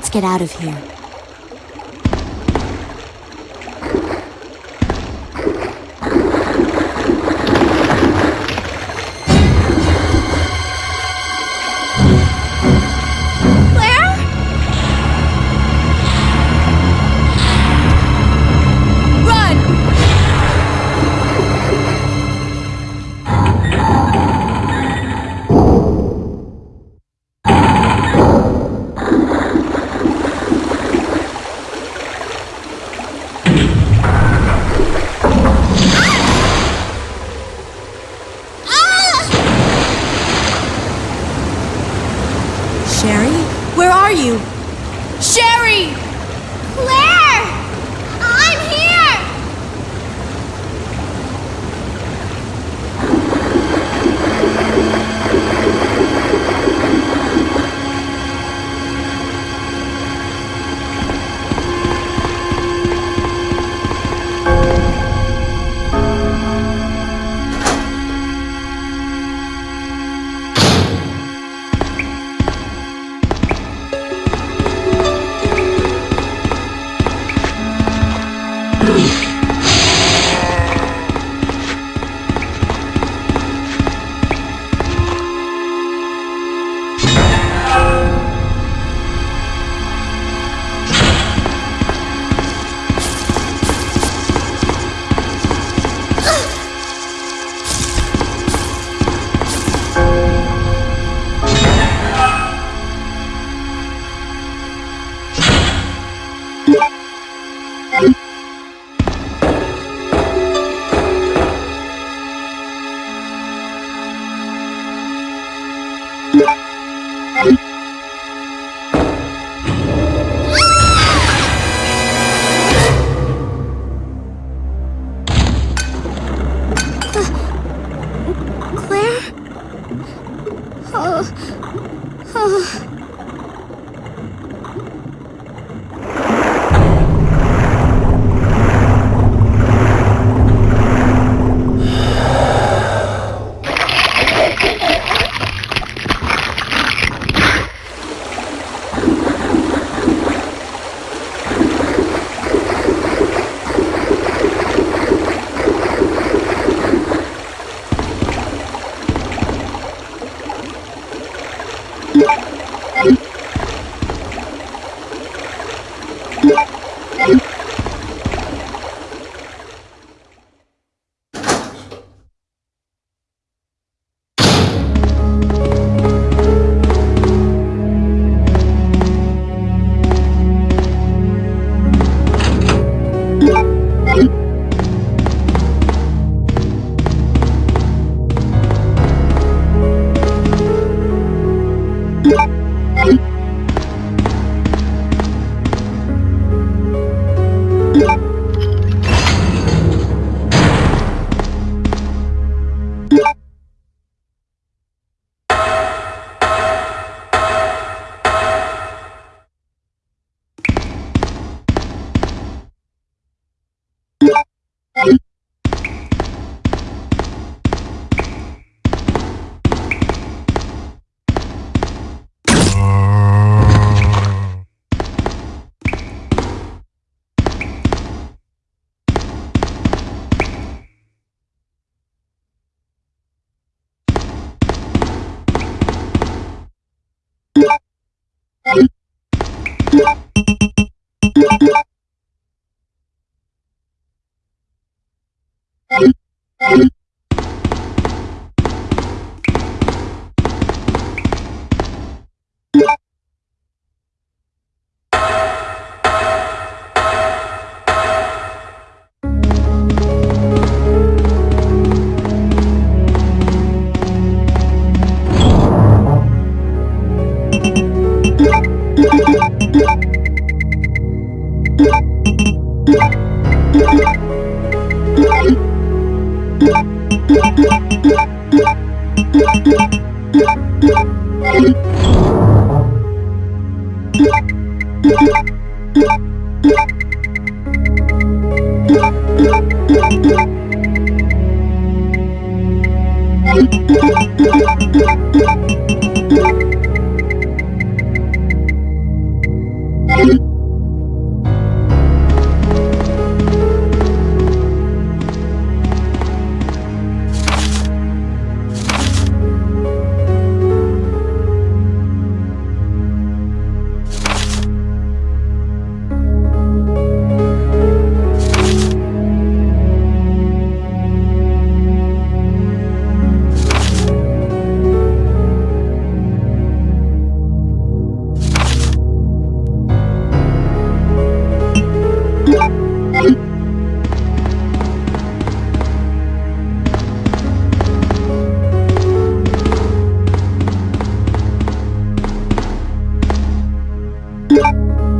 Let's get out of here.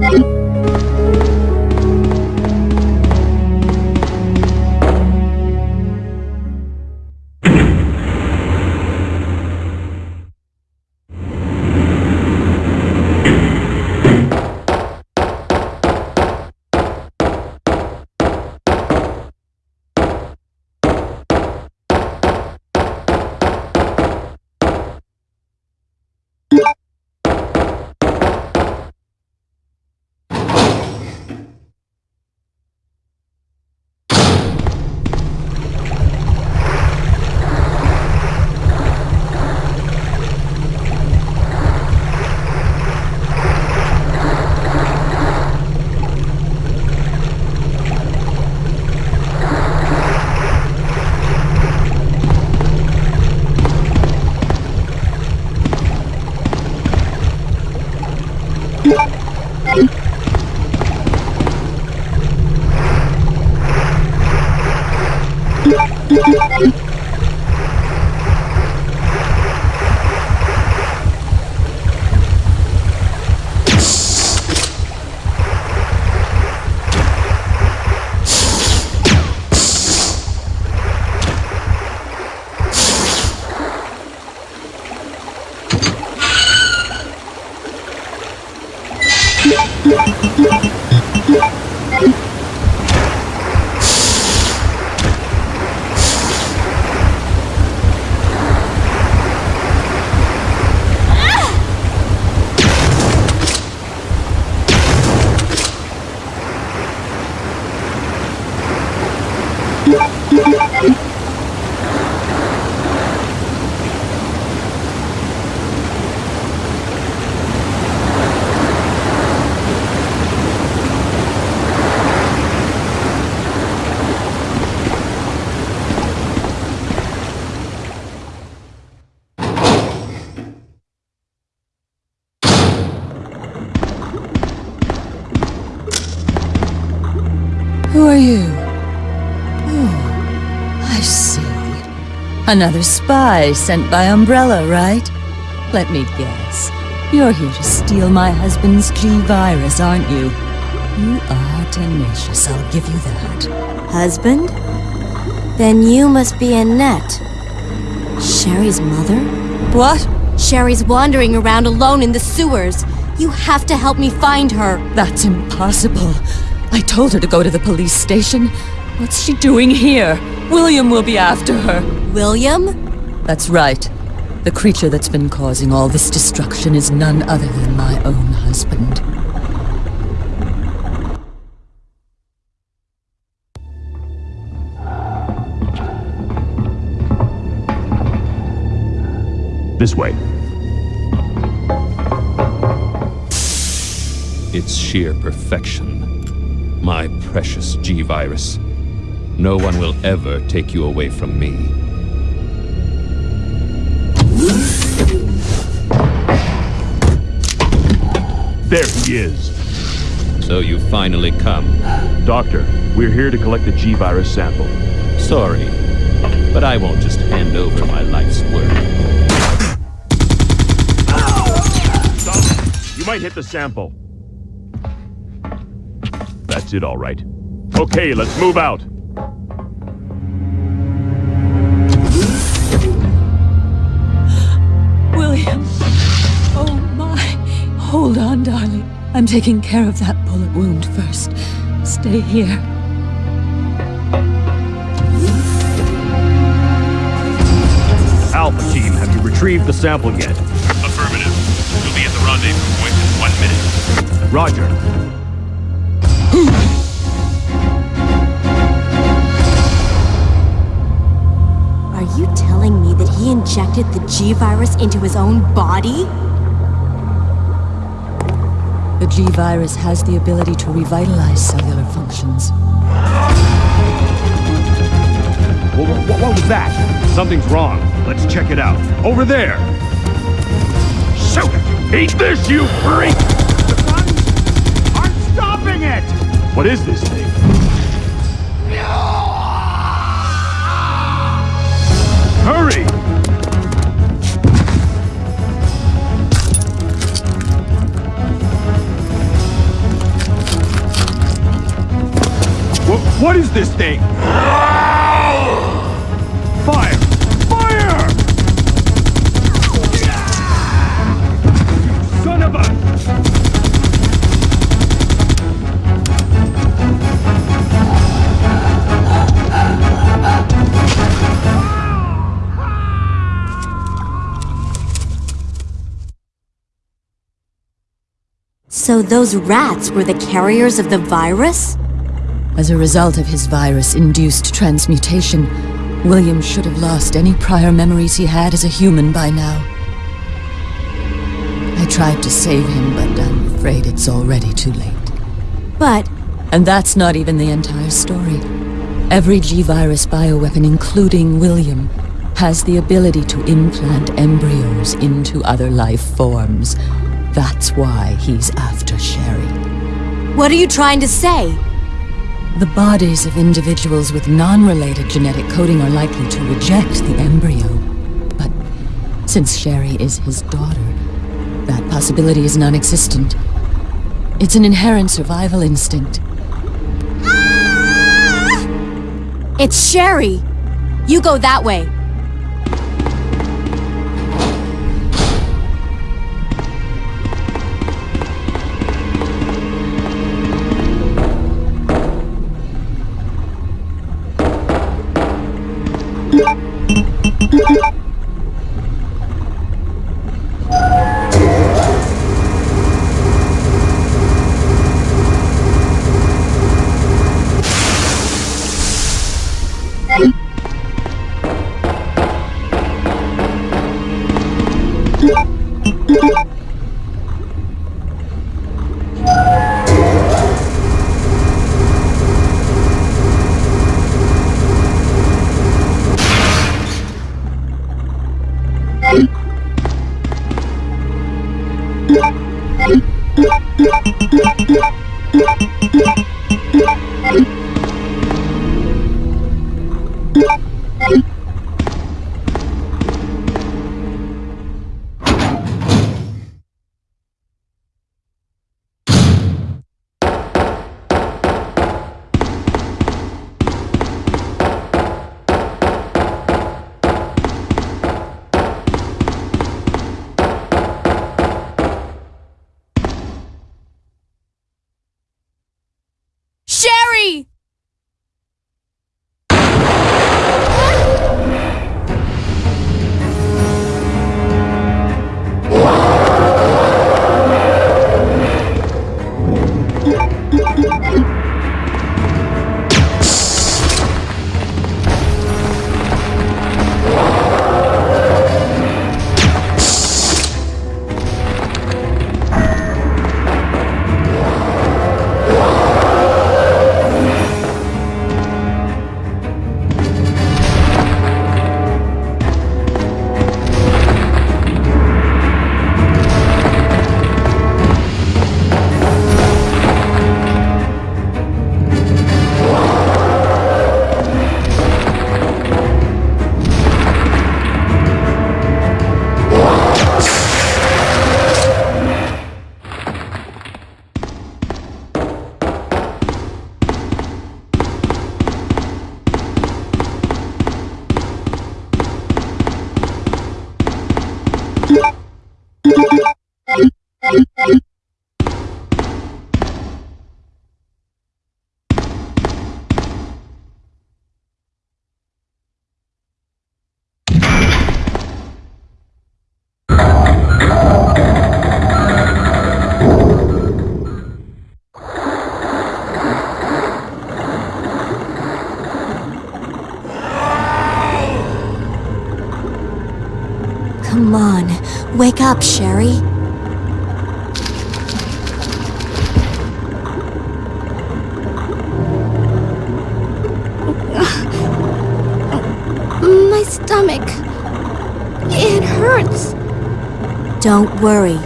Bye. I see. Another spy sent by Umbrella, right? Let me guess. You're here to steal my husband's G-Virus, aren't you? You are tenacious, I'll give you that. Husband? Then you must be Annette. Sherry's mother? What? Sherry's wandering around alone in the sewers. You have to help me find her. That's impossible. I told her to go to the police station. What's she doing here? William will be after her. William? That's right. The creature that's been causing all this destruction is none other than my own husband. This way. It's sheer perfection. My precious G-Virus. No one will ever take you away from me. There he is. So you finally come. Doctor, we're here to collect the G-Virus sample. Sorry, but I won't just hand over my life's work. Stop! You might hit the sample. That's it, all right. Okay, let's move out. On, darling. I'm taking care of that bullet wound first. Stay here. Alpha team, have you retrieved the sample yet? Affirmative. You'll be at the rendezvous point in one minute. Roger. Are you telling me that he injected the G-Virus into his own body? The G-Virus has the ability to revitalize cellular functions. What, what, what was that? Something's wrong. Let's check it out. Over there! Shoot! Eat this, you freak! The guns aren't stopping it! What is this thing? Hurry! What, is this thing? Fire! Fire! Son of a... So those rats were the carriers of the virus? As a result of his virus-induced transmutation, William should have lost any prior memories he had as a human by now. I tried to save him, but I'm afraid it's already too late. But And that's not even the entire story. Every G-Virus bioweapon, including William, has the ability to implant embryos into other life forms. That's why he's after Sherry. what are you trying to say? The bodies of individuals with non-related genetic coding are likely to reject the embryo. But since Sherry is his daughter, that possibility is non-existent. It's an inherent survival instinct. It's Sherry! You go that way. Sherry! Up, Sherry. My stomach. It hurts. Don't worry,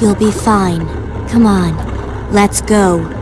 you'll be fine. Come on, let's go.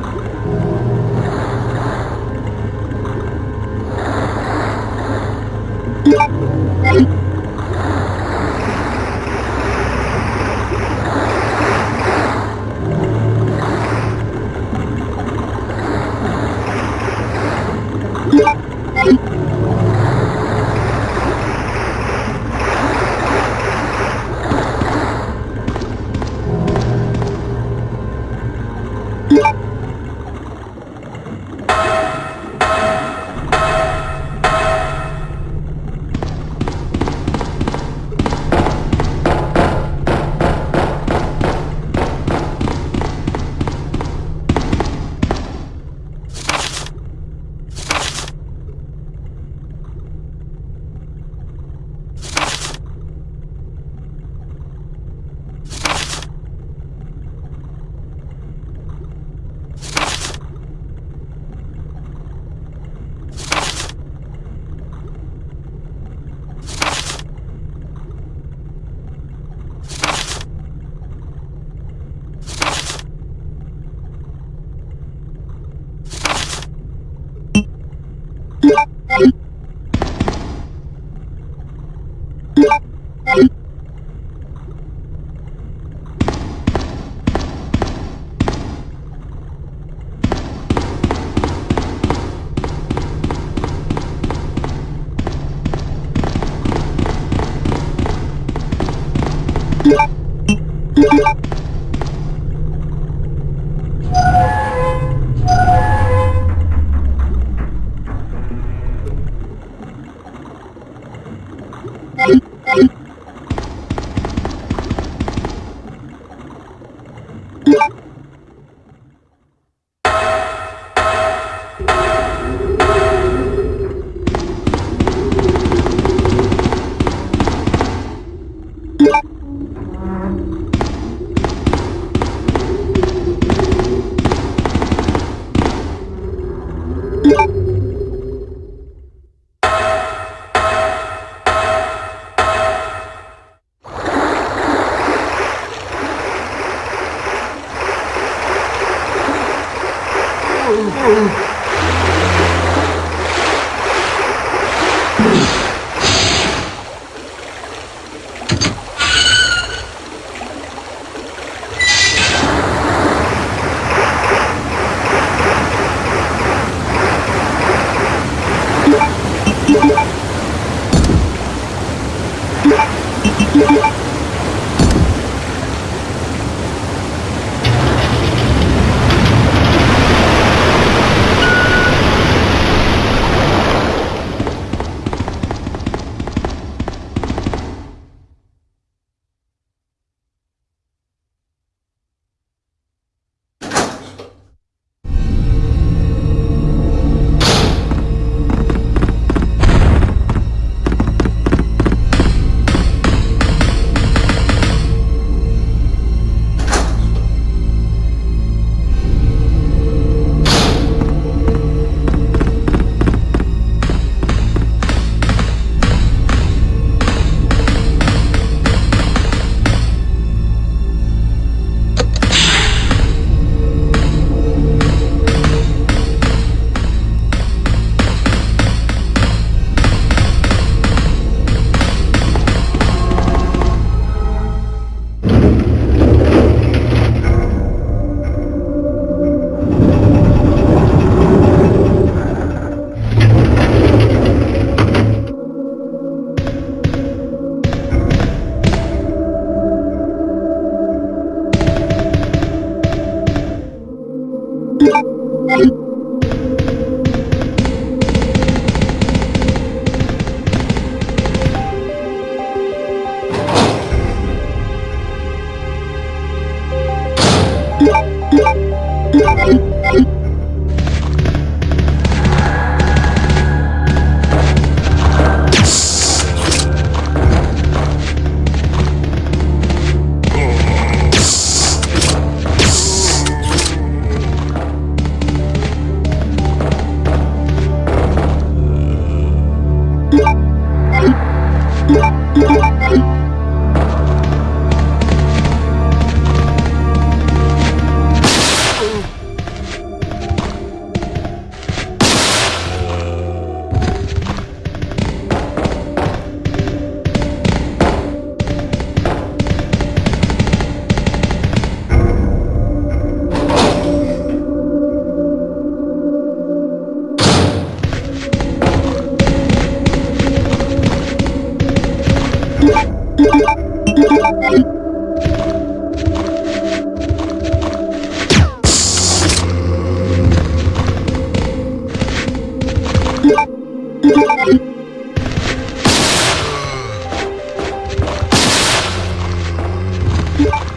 you.